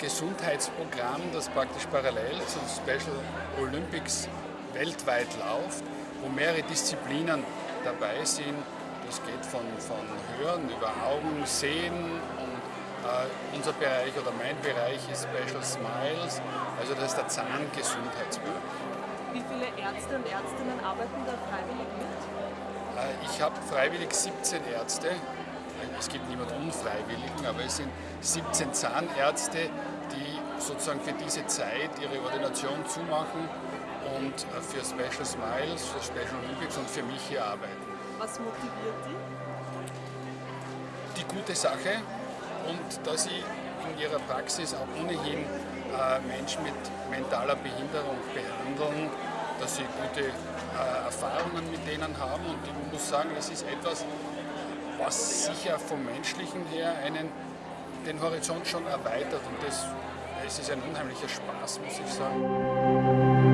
Gesundheitsprogramm, das praktisch parallel zum Special Olympics weltweit läuft, wo mehrere Disziplinen dabei sind. Das geht von, von Hören über Augen, Sehen und äh, unser Bereich oder mein Bereich ist Special Smiles, also das ist der Zahngesundheitsbereich. Wie viele Ärzte und Ärztinnen arbeiten da freiwillig mit? Äh, ich habe freiwillig 17 Ärzte. Es gibt niemand Unfreiwilligen, aber es sind 17 Zahnärzte, die sozusagen für diese Zeit ihre Ordination zumachen und äh, für Special Smiles, für Special Olympics und für mich hier arbeiten. Was motiviert die? Die gute Sache, und dass sie in ihrer Praxis auch ohnehin äh, Menschen mit mentaler Behinderung behandeln, dass sie gute äh, Erfahrungen mit denen haben und ich muss sagen, es ist etwas, was sicher vom Menschlichen her einen, den Horizont schon erweitert und das, es ist ein unheimlicher Spaß, muss ich sagen.